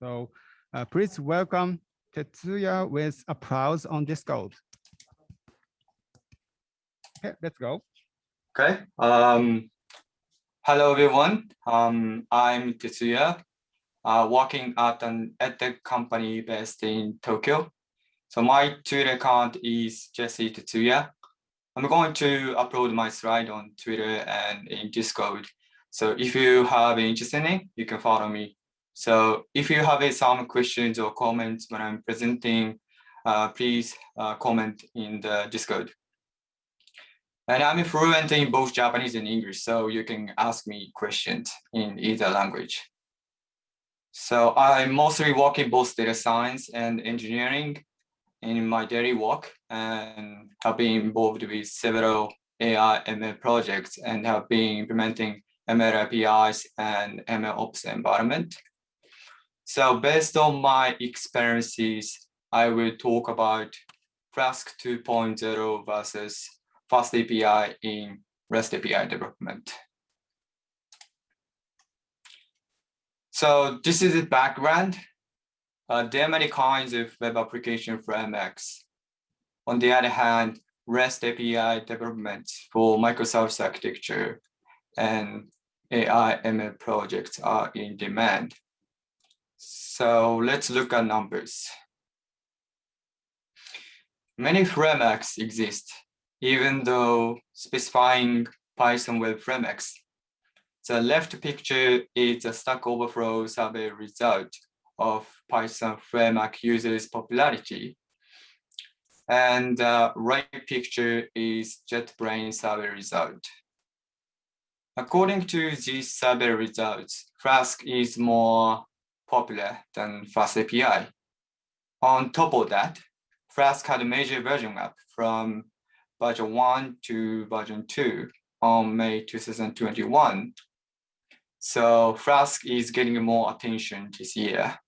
So uh, please welcome Tetsuya with applause on Discord. Okay, let's go. Okay. Um, hello, everyone. Um, I'm Tetsuya, uh, working at an edtech company based in Tokyo. So my Twitter account is Jesse Tetsuya. I'm going to upload my slide on Twitter and in Discord. So if you have interest in it, you can follow me. So if you have some questions or comments when I'm presenting, uh, please uh, comment in the Discord. And I'm fluent in both Japanese and English, so you can ask me questions in either language. So I'm mostly work in both data science and engineering in my daily work and have been involved with several AI ML projects and have been implementing ML APIs and ML ops environment. So based on my experiences, I will talk about Flask 2.0 versus Fast API in REST API development. So this is the background. Uh, there are many kinds of web application frameworks. On the other hand, REST API development for microservice architecture and AI ML projects are in demand. So let's look at numbers. Many frameworks exist, even though specifying Python web frameworks. The left picture is a Stack Overflow survey result of Python framework users popularity. And the right picture is JetBrains survey result. According to these survey results, Flask is more popular than Fast API. On top of that, Flask had a major version up from version 1 to version 2 on May 2021. So Flask is getting more attention this year.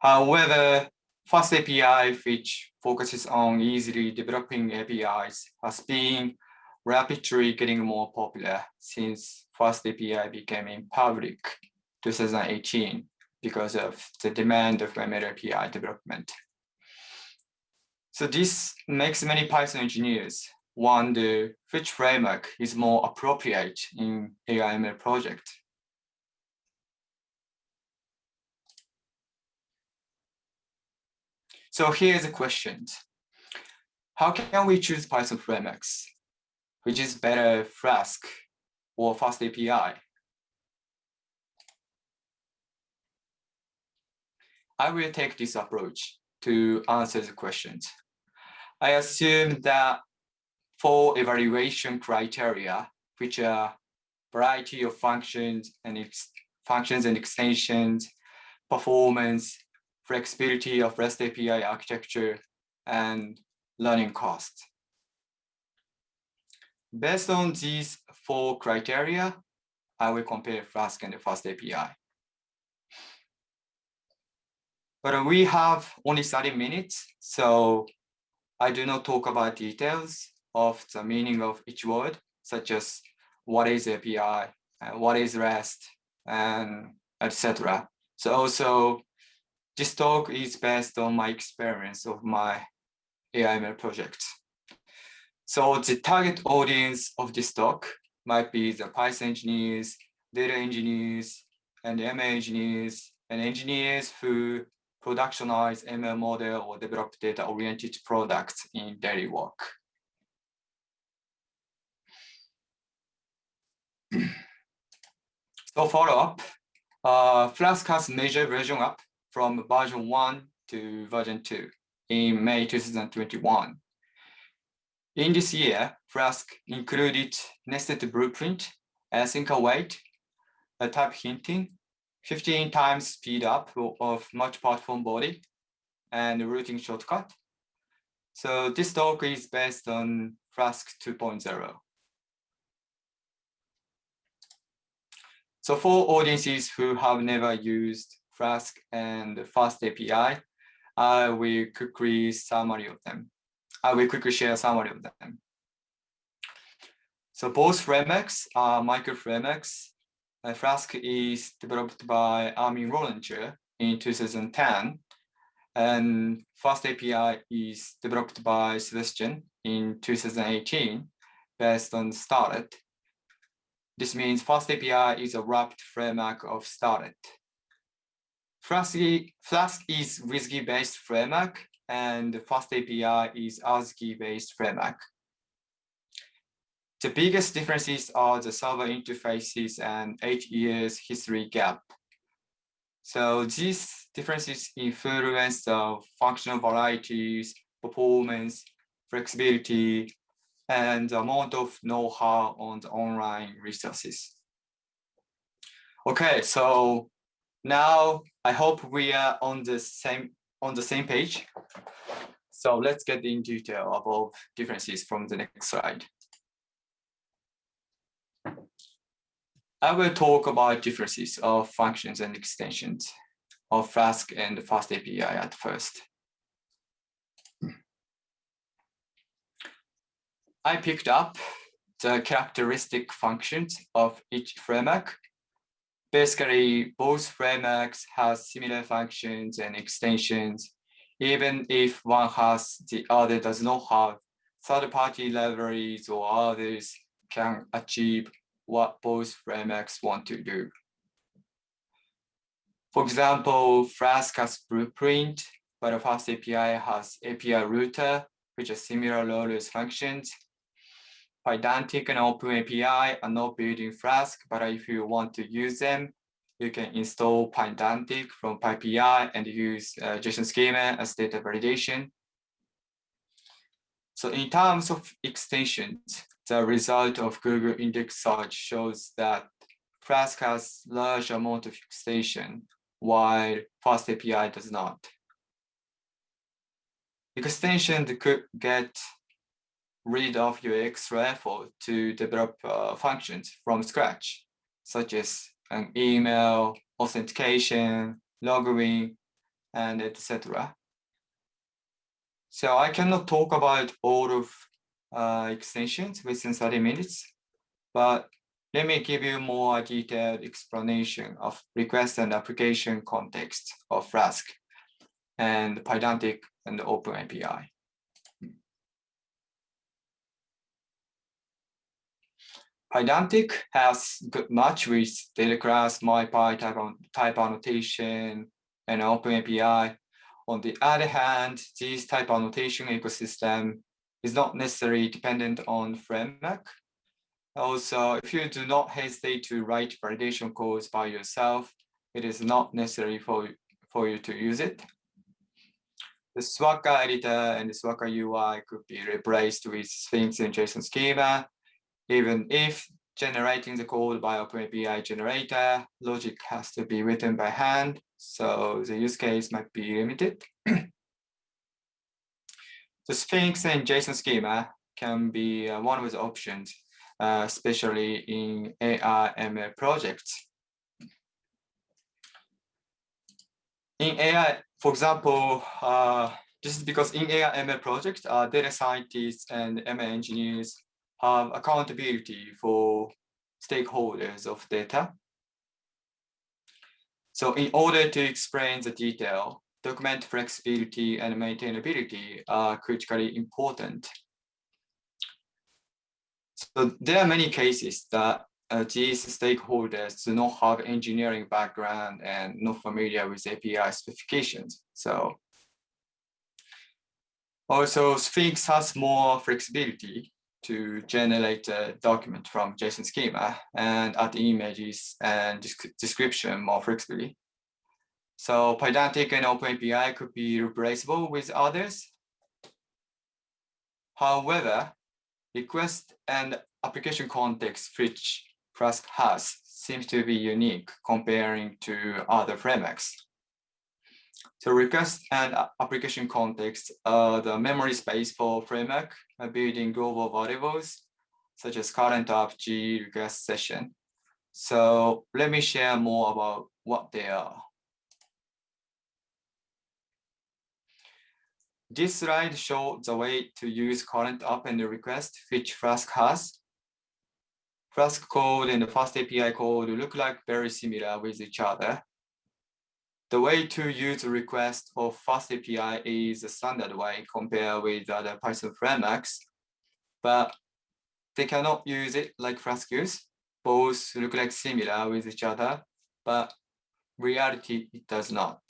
However, Fast API, which focuses on easily developing APIs, has been rapidly getting more popular since Fast API became in public 2018 because of the demand of ML API development. So this makes many Python engineers wonder which framework is more appropriate in AIML project. So here's a question. How can we choose Python frameworks? Which is better Flask or Fast API? I will take this approach to answer the questions. I assume that for evaluation criteria, which are variety of functions and functions and extensions, performance, flexibility of REST API architecture, and learning cost. Based on these four criteria, I will compare Flask and the Fast API. But we have only 30 minutes, so I do not talk about details of the meaning of each word, such as what is API, and uh, what is REST, and etc. So also, this talk is based on my experience of my AIML project. So the target audience of this talk might be the Python engineers, data engineers, and ML engineers, and engineers who productionize ML model or develop data-oriented products in daily work. so follow up, uh, Flask has major version up from version 1 to version 2 in May 2021. In this year, Flask included nested blueprint, async await, type hinting, 15 times speed up of multi-platform body and routing shortcut. So this talk is based on Flask 2.0. So for audiences who have never used Flask and Fast API, I will quickly summary of them. I will quickly share a summary of them. So both frameworks are uh, micro frameworks Flask is developed by Armin Ronacher in 2010, and Fast API is developed by Sebastian in 2018 based on Starlette. This means Fast API is a wrapped framework of Starlette. Flask, Flask is WSGI-based framework and Fast API is ASGI-based framework. The biggest differences are the server interfaces and eight years history gap. So these differences influence the functional varieties, performance, flexibility, and the amount of know-how on the online resources. Okay, so now I hope we are on the same on the same page. So let's get in detail about differences from the next slide. I will talk about differences of functions and extensions of Flask and Fast API at first. I picked up the characteristic functions of each framework. Basically, both frameworks have similar functions and extensions, even if one has the other does not have third-party libraries or others can achieve what both frameworks want to do. For example, Flask has blueprint, but the Fast API has API router, which are similar low-risk functions. Pydantic and OpenAPI are not built in Flask, but if you want to use them, you can install Pydantic from PyPI and use uh, JSON schema as data validation. So in terms of extensions, the result of Google index search shows that Flask has large amount of extension while Fast API does not. Extension could get rid of your extra effort to develop uh, functions from scratch, such as an email, authentication, logging, and etc. So I cannot talk about all of uh, extensions within 30 minutes, but let me give you more detailed explanation of request and application context of Flask and Pydantic and OpenAPI. Pydantic has good match with data class, MyPy type, type annotation, and OpenAPI. On the other hand, this type annotation ecosystem is not necessarily dependent on framework. Also, if you do not hesitate to write validation codes by yourself, it is not necessary for, for you to use it. The Swagger editor and the Swagger UI could be replaced with Sphinx and JSON schema even if generating the code by OpenAPI generator, logic has to be written by hand, so the use case might be limited. the Sphinx and JSON schema can be uh, one of the options, uh, especially in AI ML projects. In AI, for example, uh, this is because in AI ML projects, uh, data scientists and ML engineers have accountability for stakeholders of data. So in order to explain the detail, document flexibility and maintainability are critically important. So there are many cases that uh, these stakeholders do not have engineering background and not familiar with API specifications. So also Sphinx has more flexibility to generate a document from JSON schema and add images and description more flexibly. So Pydantic and OpenAPI could be replaceable with others. However, request and application context which Flask has seems to be unique comparing to other frameworks. So request and application context are the memory space for framework uh, building global variables, such as current app G request session. So let me share more about what they are. This slide shows the way to use current app and request, which Flask has. Flask code and the Fast API code look like very similar with each other. The way to use request of Fast API is a standard way compared with other Python frameworks, but they cannot use it like Flask use. Both look like similar with each other, but reality it does not.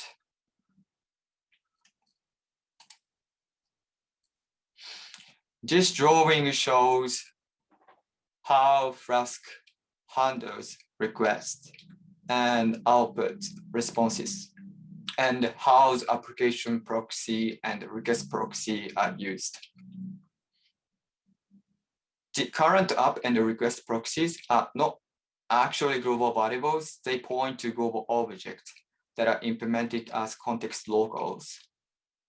This drawing shows how Flask handles requests and output responses and how the application proxy and request proxy are used. The current app and the request proxies are not actually global variables. They point to global objects that are implemented as context locals.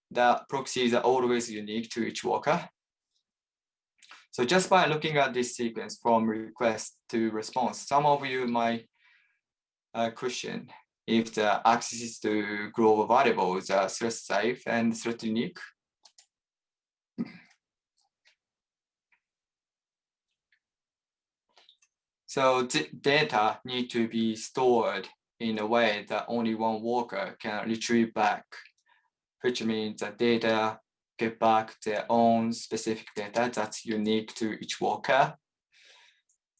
The proxies are always unique to each worker. So just by looking at this sequence from request to response, some of you might uh, question if the access to global variables are thread safe and thread unique. So data need to be stored in a way that only one worker can retrieve back, which means that data get back their own specific data that's unique to each worker.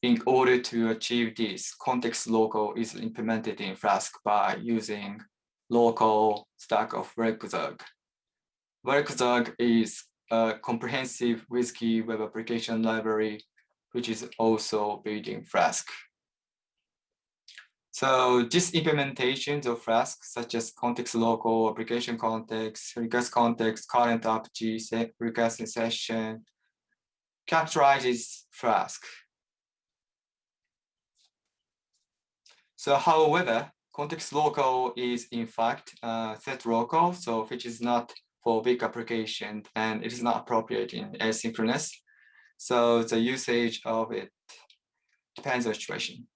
In order to achieve this, context local is implemented in Flask by using local stack of Werkzeug. Werkzeug is a comprehensive WSGI web application library, which is also built in Flask. So these implementations of Flask, such as context local, application context, request context, current AppG, request session, characterizes Flask. So however, context local is in fact uh, set local, so which is not for big application and it is not appropriate in asynchronous. So the usage of it depends on situation.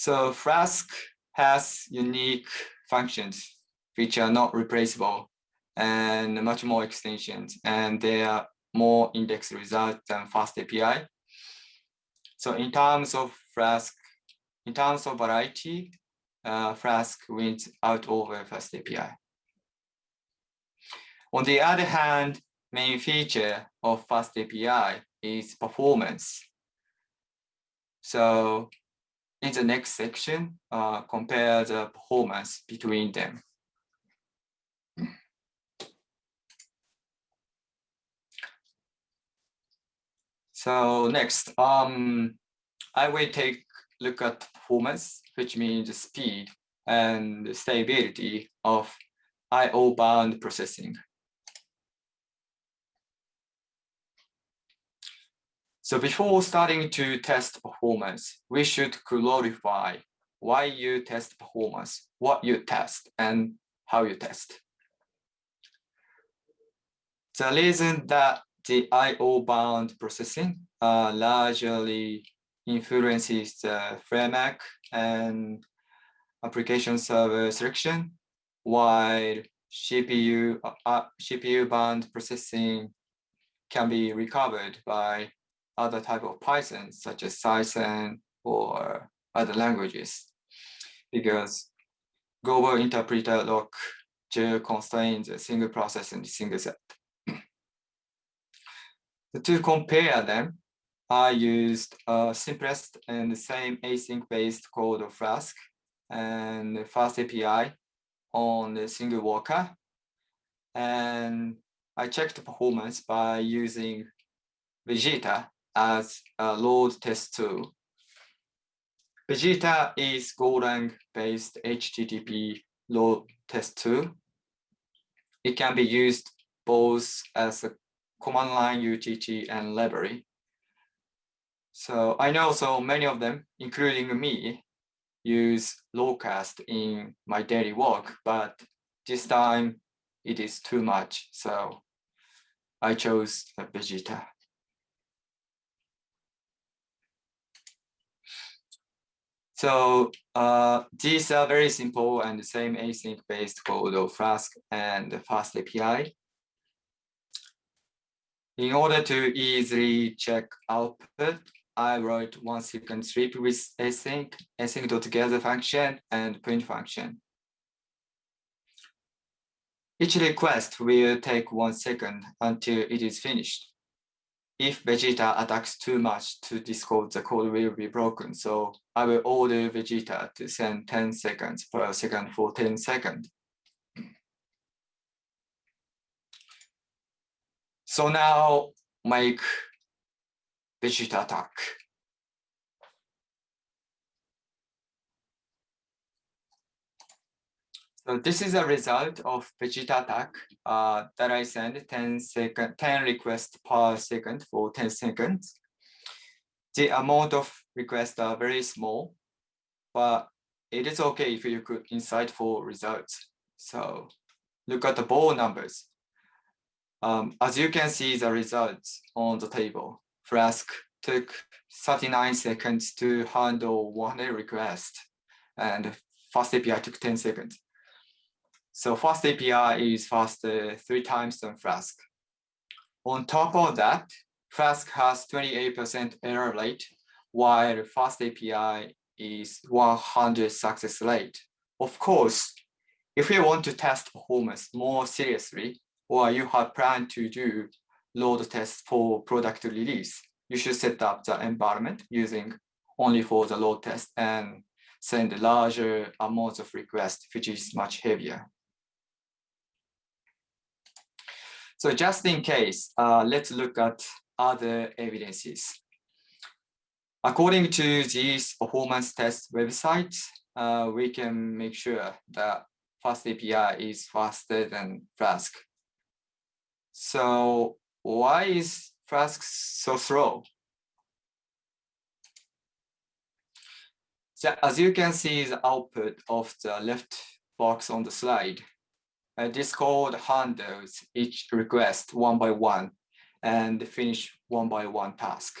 So Flask has unique functions which are not replaceable and much more extensions and they are more index results than fast API. So in terms of Flask, in terms of variety, uh, Flask wins out over fast API. On the other hand, main feature of fast API is performance. So in the next section, uh, compare the performance between them. So next, um, I will take look at performance, which means speed and stability of I/O bound processing. So before starting to test performance, we should clarify why you test performance, what you test, and how you test. The reason that the I.O. bound processing uh, largely influences the framework and application server selection, while CPU, uh, CPU bound processing can be recovered by other type of Python, such as Cython or other languages, because global interpreter lock constrains a single process and a single set. to compare them, I used a simplest and the same async-based code of Flask and Fast API on the single worker. And I checked the performance by using Vegeta as a load test tool. Vegeta is Golang based HTTP load test tool. It can be used both as a command line UTT and library. So I know so many of them, including me, use Locust in my daily work, but this time it is too much. So I chose Vegeta. So uh, these are very simple and the same async based code of Flask and Fast API. In order to easily check output, I wrote one second strip with async, async.gather function and print function. Each request will take one second until it is finished. If Vegeta attacks too much to this code, the code will be broken. So I will order Vegeta to send 10 seconds per second for 10 seconds. So now make Vegeta attack. So this is a result of Vegeta attack uh, that I send 10 second, 10 requests per second for 10 seconds. The amount of requests are very small, but it is okay if you could insightful results. So look at the ball numbers. Um, as you can see the results on the table, Flask took 39 seconds to handle 100 requests and Fast API took 10 seconds. So Fast API is faster three times than Flask. On top of that, Flask has 28% error rate, while Fast API is 100 success rate. Of course, if you want to test performance more seriously, or you have planned to do load tests for product release, you should set up the environment using only for the load test and send larger amounts of requests, which is much heavier. So just in case, uh, let's look at other evidences. According to these performance test websites, uh, we can make sure that Fast API is faster than Flask. So why is Flask so slow? So as you can see the output of the left box on the slide, uh, this code handles each request one by one and finish one by one task.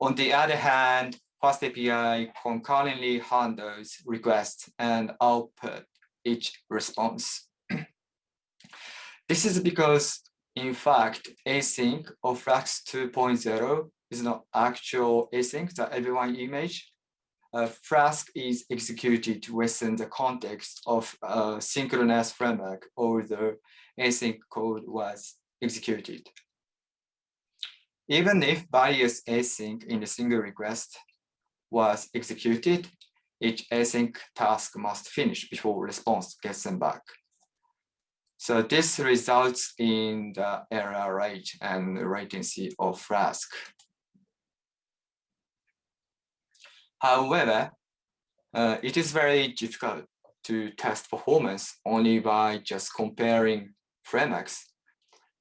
On the other hand, Fast API concurrently handles requests and output each response. this is because, in fact, async of Flask 2.0 is not actual async, that everyone image, uh, Flask is executed within the context of a synchronous framework or the async code was executed. Even if various async in a single request was executed, each async task must finish before response gets sent back. So this results in the error rate and latency of Flask. However, uh, it is very difficult to test performance only by just comparing frameworks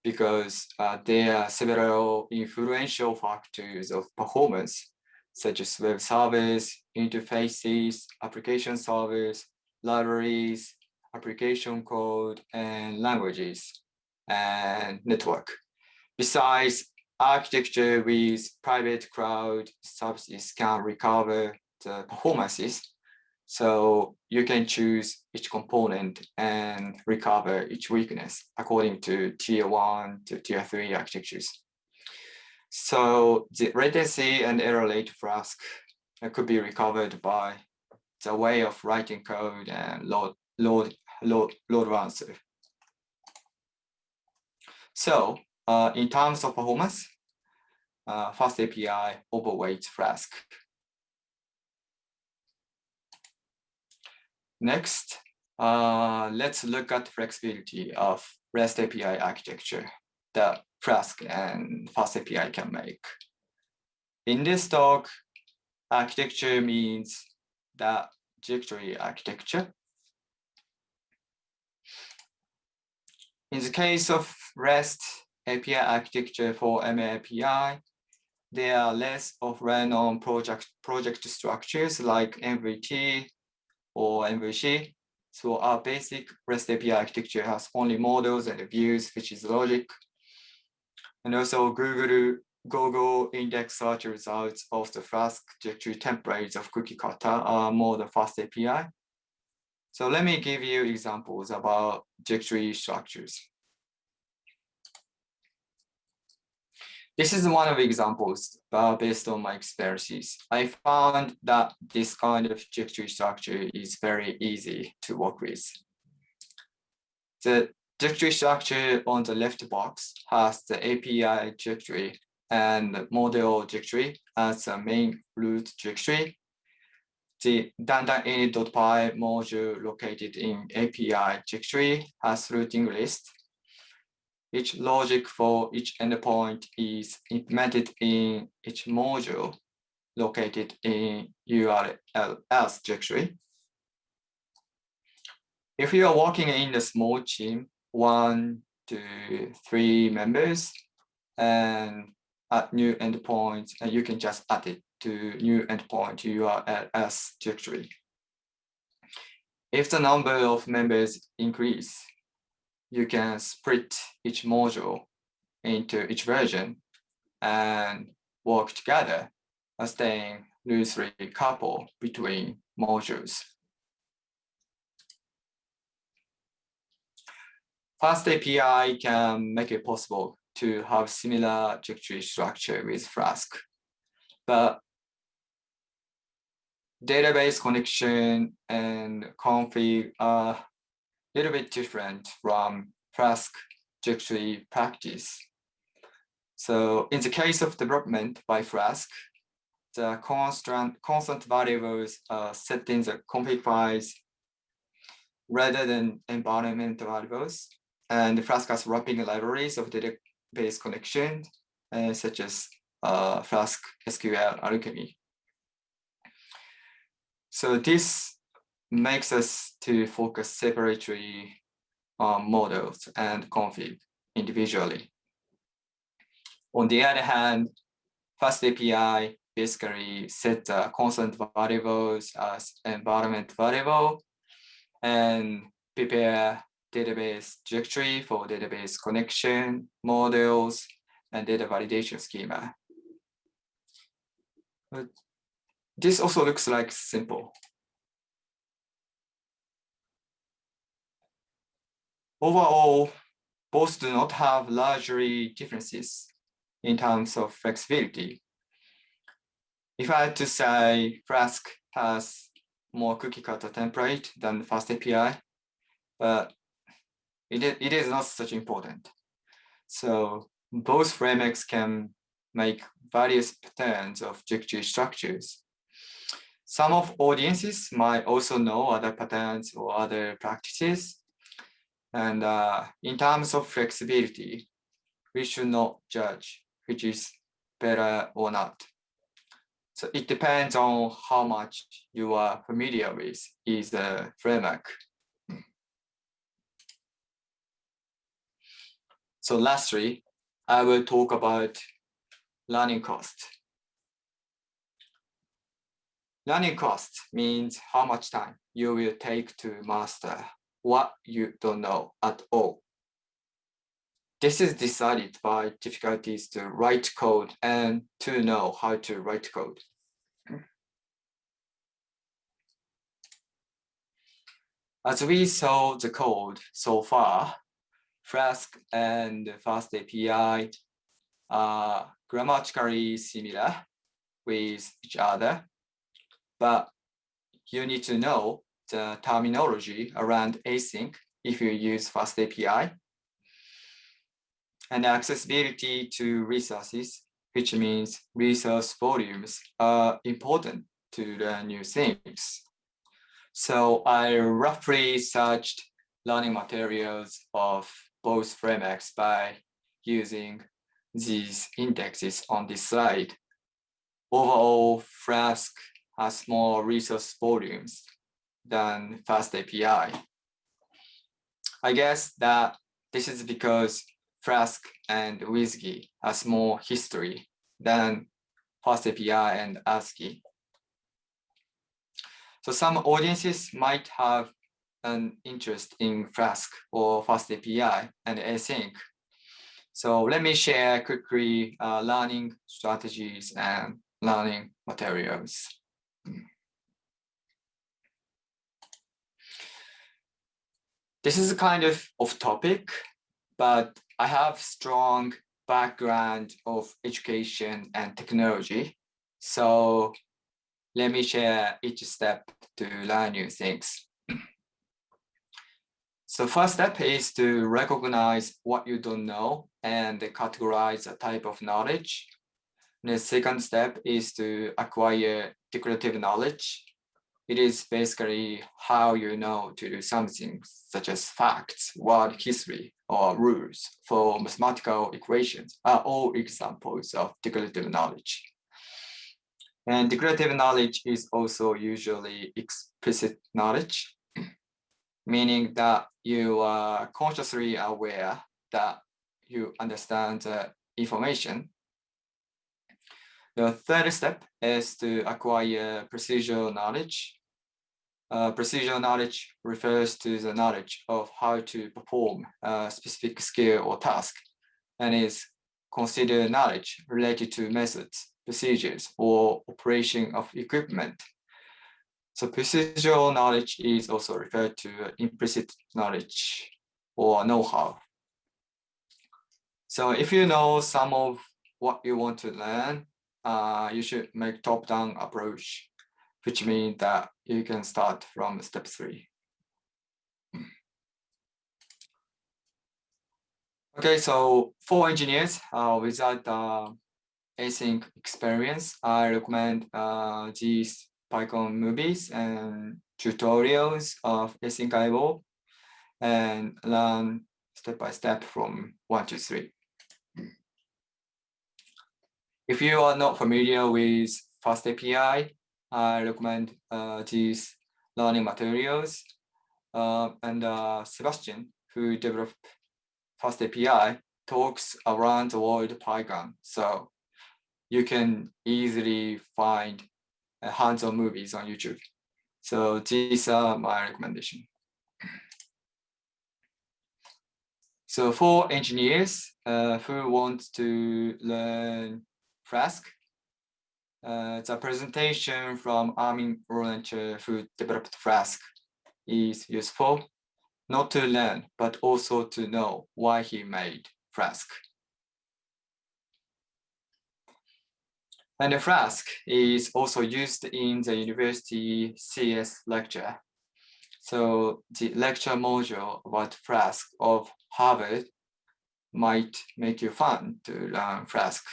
because uh, there are several influential factors of performance, such as web service, interfaces, application servers, libraries, application code, and languages, and network. Besides, architecture with private cloud services can recover the performances. So you can choose each component and recover each weakness according to tier one to tier three architectures. So the latency and error rate Flask could be recovered by the way of writing code and load, load, load, load balancer. So uh, in terms of performance, uh, Fast API overweights Flask. Next, uh, let's look at the flexibility of REST API architecture that Flask and Fast API can make. In this talk, architecture means the directory architecture. In the case of REST API architecture for MAPI, there are less of random project, project structures like MVT or MVC. So our basic REST API architecture has only models and views, which is logic. And also Google, Google index search results of the Flask directory templates of cookie cutter are more the fast API. So let me give you examples about directory structures. This is one of the examples uh, based on my experiences. I found that this kind of directory structure is very easy to work with. The directory structure on the left box has the API directory and model directory as the main root directory. The dandaninit.py module located in API directory has routing list each logic for each endpoint is implemented in each module located in URLs directory. If you are working in a small team, one to three members, and add new endpoints, and you can just add it to new endpoint URLs directory. If the number of members increase, you can split each module into each version and work together, as staying loosely coupled between modules. Fast API can make it possible to have similar directory structure with Flask, but database connection and config are little bit different from Flask directory practice. So in the case of development by Flask, the constant, constant variables are set in the config files rather than environment variables. And Flask has wrapping libraries of database connection, uh, such as uh, Flask SQL Alchemy. So this makes us to focus separately on models and config individually. On the other hand, Fast API basically set constant variables as environment variable and prepare database directory for database connection, models, and data validation schema. But this also looks like simple. Overall, both do not have largely differences in terms of flexibility. If I had to say Flask has more cookie cutter template than Fast API, but it, it is not such important. So both frameworks can make various patterns of directory structures. Some of audiences might also know other patterns or other practices, and uh, in terms of flexibility, we should not judge which is better or not. So it depends on how much you are familiar with is the framework. So lastly, I will talk about learning cost. Learning cost means how much time you will take to master what you don't know at all. This is decided by difficulties to write code and to know how to write code. As we saw the code so far, Flask and Fast API are grammatically similar with each other, but you need to know the terminology around async if you use Fast API. And accessibility to resources, which means resource volumes are important to learn new things. So I roughly searched learning materials of both frameworks by using these indexes on this slide. Overall, Flask has more resource volumes than Fast API. I guess that this is because Flask and WSGI has more history than Fast API and ASGI. So some audiences might have an interest in Flask or Fast API and async. So let me share quickly uh, learning strategies and learning materials. This is a kind of off topic, but I have strong background of education and technology. So let me share each step to learn new things. So first step is to recognize what you don't know and categorize a type of knowledge. The second step is to acquire declarative knowledge. It is basically how you know to do something such as facts, word history, or rules for mathematical equations are all examples of declarative knowledge. And declarative knowledge is also usually explicit knowledge meaning that you are consciously aware that you understand the information. The third step is to acquire procedural knowledge. Uh, procedural knowledge refers to the knowledge of how to perform a specific skill or task and is considered knowledge related to methods, procedures, or operation of equipment so procedural knowledge is also referred to implicit knowledge or know-how. So if you know some of what you want to learn, uh, you should make top-down approach, which means that you can start from step three. Okay, so for engineers uh, without uh, async experience, I recommend uh, these Python movies and tutorials of async IO and learn step by step from one to three. If you are not familiar with FastAPI, I recommend uh, these learning materials. Uh, and uh, Sebastian, who developed FastAPI, talks around the world Python. So you can easily find hands-on movies on YouTube. So these are my recommendation. So for engineers uh, who want to learn Flask, uh, the presentation from Armin Ronacher who developed Flask is useful, not to learn, but also to know why he made Flask. And the Flask is also used in the university CS lecture. So the lecture module about Flask of Harvard might make you fun to learn Flask.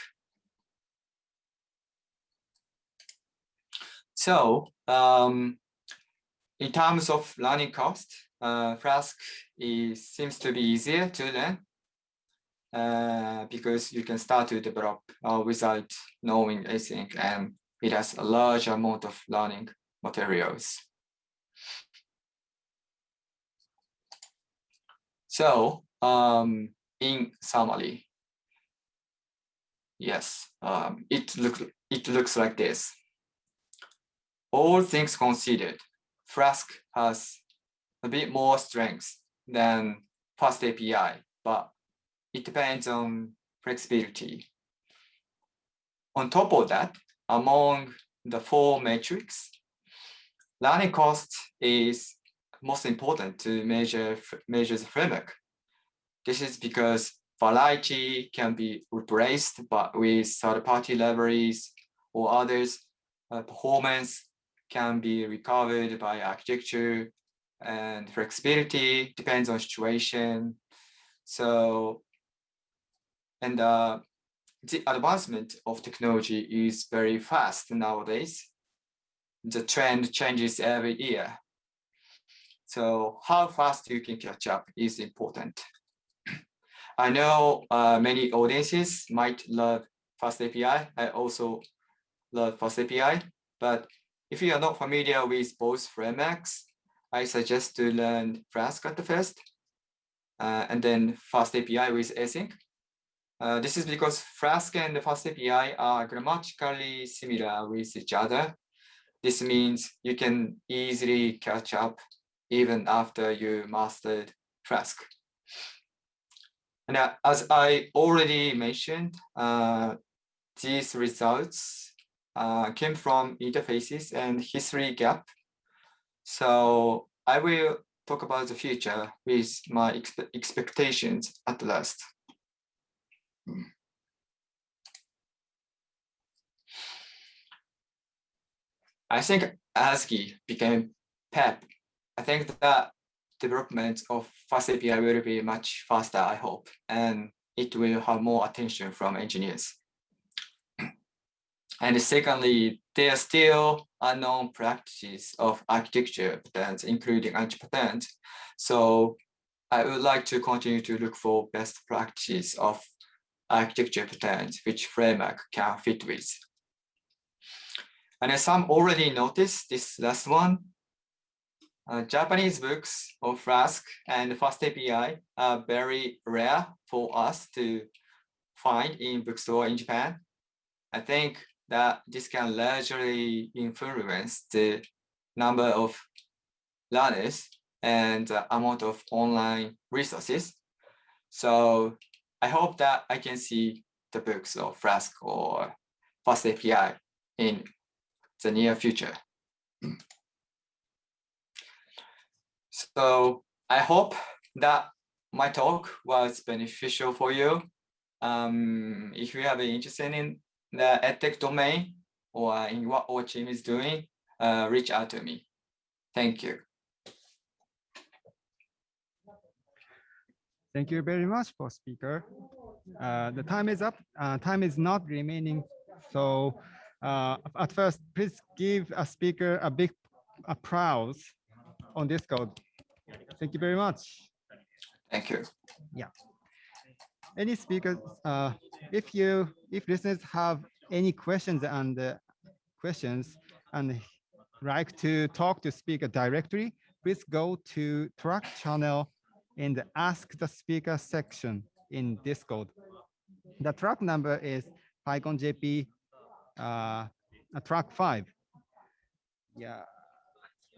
So um, in terms of learning cost, uh, Flask is, seems to be easier to learn uh, because you can start to develop uh, without knowing anything and it has a large amount of learning materials. So um, in summary, yes, um, it, look, it looks like this. All things considered, Flask has a bit more strength than Fast API, but it depends on flexibility. On top of that, among the four metrics, learning cost is most important to measure measure the framework. This is because variety can be replaced but with third-party libraries or others. Uh, performance can be recovered by architecture and flexibility depends on situation. So and uh, the advancement of technology is very fast nowadays. The trend changes every year. So how fast you can catch up is important. I know uh, many audiences might love Fast API. I also love Fast API, but if you are not familiar with both frameworks, I suggest to learn Flask at the first, uh, and then Fast API with async. Uh, this is because Flask and Fast API are grammatically similar with each other. This means you can easily catch up even after you mastered Flask. And uh, as I already mentioned, uh, these results uh, came from interfaces and history gap. So I will talk about the future with my expectations at last. I think ASGI became PEP. I think that development of fast API will be much faster, I hope, and it will have more attention from engineers. And secondly, there are still unknown practices of architecture patterns, including anti-pattern. So I would like to continue to look for best practices of architecture patterns which framework can fit with. And as some already noticed this last one, uh, Japanese books of Flask and Fast API are very rare for us to find in bookstore in Japan. I think that this can largely influence the number of learners and the amount of online resources. So I hope that I can see the books of Flask or Fast API in the near future. So I hope that my talk was beneficial for you. Um, if you have an interest in the edtech domain or in what our team is doing, uh, reach out to me. Thank you. Thank you very much for speaker. Uh, the time is up. Uh, time is not remaining. So uh, at first, please give a speaker a big applause on Discord. Thank you very much. Thank you. Any speakers, uh, if you, if listeners have any questions and uh, questions and like to talk to speaker directly, please go to track channel in the ask the speaker section in Discord. The track number is PyCon uh, track five. Yeah.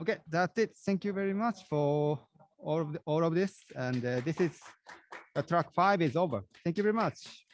Okay, that's it. Thank you very much for all of the, all of this. And uh, this is the track five is over. Thank you very much.